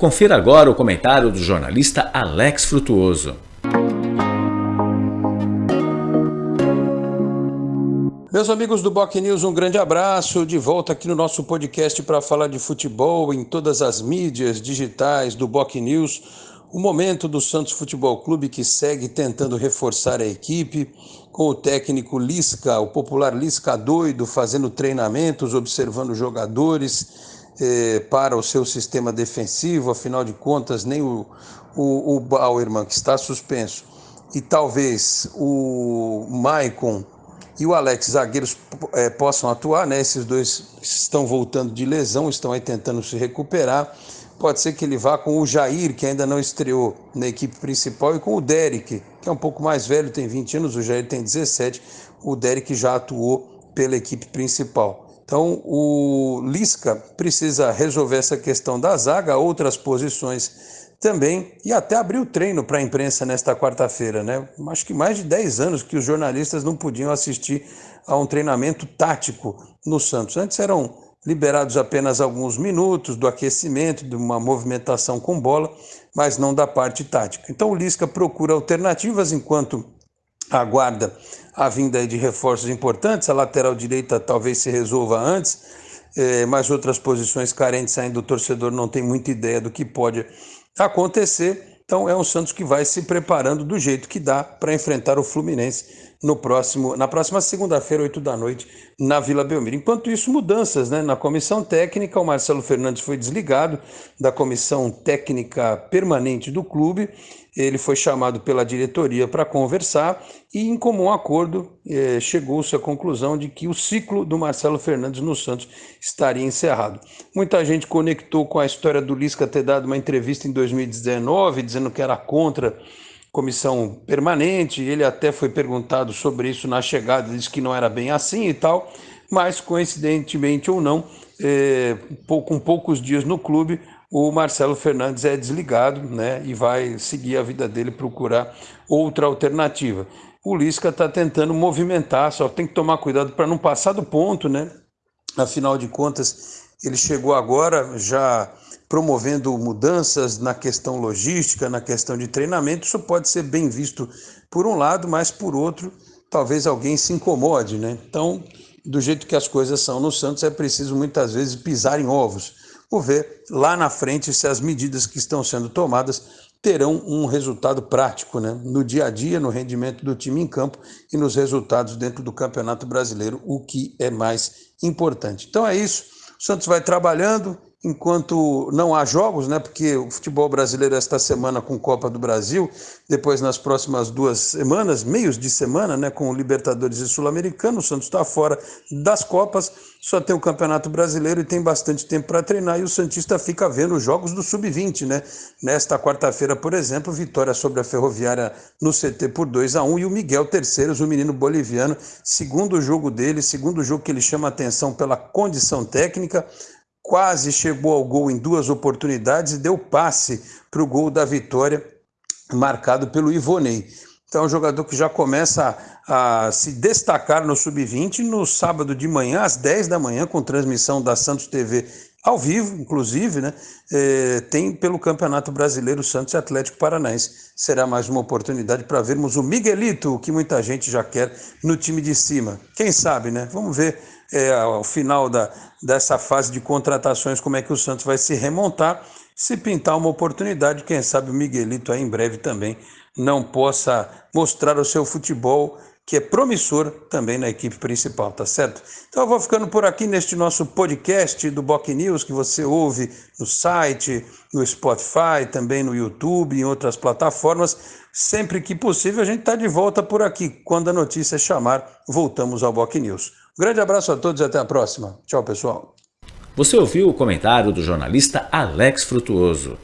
Confira agora o comentário do jornalista Alex Frutuoso. Meus amigos do Boc News, um grande abraço. De volta aqui no nosso podcast para falar de futebol em todas as mídias digitais do Boc News. O momento do Santos Futebol Clube que segue tentando reforçar a equipe, com o técnico Lisca, o popular Lisca doido, fazendo treinamentos, observando jogadores eh, para o seu sistema defensivo. Afinal de contas, nem o, o, o Bauerman, que está suspenso, e talvez o Maicon e o Alex zagueiros é, possam atuar, né? Esses dois estão voltando de lesão, estão aí tentando se recuperar. Pode ser que ele vá com o Jair, que ainda não estreou na equipe principal, e com o Derek, que é um pouco mais velho, tem 20 anos, o Jair tem 17. O Derek já atuou pela equipe principal. Então, o Lisca precisa resolver essa questão da zaga, outras posições também, e até abriu treino para a imprensa nesta quarta-feira, né? Acho que mais de 10 anos que os jornalistas não podiam assistir a um treinamento tático no Santos. Antes eram liberados apenas alguns minutos do aquecimento, de uma movimentação com bola, mas não da parte tática. Então o Lisca procura alternativas enquanto aguarda a vinda de reforços importantes. A lateral direita talvez se resolva antes, eh, mas outras posições carentes ainda o torcedor não tem muita ideia do que pode acontecer. Então é um Santos que vai se preparando do jeito que dá para enfrentar o Fluminense no próximo, na próxima segunda-feira, 8 da noite, na Vila Belmiro. Enquanto isso, mudanças né? na comissão técnica. O Marcelo Fernandes foi desligado da comissão técnica permanente do clube ele foi chamado pela diretoria para conversar e, em comum acordo, eh, chegou-se à conclusão de que o ciclo do Marcelo Fernandes no Santos estaria encerrado. Muita gente conectou com a história do Lisca ter dado uma entrevista em 2019, dizendo que era contra comissão permanente. Ele até foi perguntado sobre isso na chegada, disse que não era bem assim e tal, mas coincidentemente ou não, eh, com poucos dias no clube, o Marcelo Fernandes é desligado né, e vai seguir a vida dele, procurar outra alternativa. O Lisca está tentando movimentar, só tem que tomar cuidado para não passar do ponto, né? Afinal de contas, ele chegou agora já promovendo mudanças na questão logística, na questão de treinamento. Isso pode ser bem visto por um lado, mas por outro, talvez alguém se incomode, né? Então, do jeito que as coisas são no Santos, é preciso muitas vezes pisar em ovos por ver lá na frente se as medidas que estão sendo tomadas terão um resultado prático né? no dia a dia, no rendimento do time em campo e nos resultados dentro do Campeonato Brasileiro, o que é mais importante. Então é isso. O Santos vai trabalhando, enquanto não há jogos, né? Porque o futebol brasileiro esta semana com Copa do Brasil, depois nas próximas duas semanas, meios de semana, né? Com o Libertadores e Sul-Americano, o Santos está fora das Copas, só tem o Campeonato Brasileiro e tem bastante tempo para treinar e o Santista fica vendo os jogos do Sub-20, né? Nesta quarta-feira, por exemplo, vitória sobre a Ferroviária no CT por 2 a 1 e o Miguel Terceiros, o menino boliviano, segundo jogo dele, segundo jogo que ele chama atenção pela condição técnica, quase chegou ao gol em duas oportunidades e deu passe para o gol da vitória, marcado pelo Ivonei. Então, é um jogador que já começa a, a se destacar no sub-20 no sábado de manhã, às 10 da manhã, com transmissão da Santos TV ao vivo, inclusive, né? É, tem pelo Campeonato Brasileiro Santos e Atlético Paranaense. Será mais uma oportunidade para vermos o Miguelito, que muita gente já quer no time de cima. Quem sabe, né? Vamos ver é, ao final da, dessa fase de contratações como é que o Santos vai se remontar. Se pintar uma oportunidade, quem sabe o Miguelito aí em breve também não possa mostrar o seu futebol que é promissor também na equipe principal, tá certo? Então eu vou ficando por aqui neste nosso podcast do Boc News, que você ouve no site, no Spotify, também no YouTube, em outras plataformas. Sempre que possível, a gente está de volta por aqui. Quando a notícia chamar, voltamos ao Boc News. Grande abraço a todos e até a próxima. Tchau, pessoal. Você ouviu o comentário do jornalista Alex Frutuoso.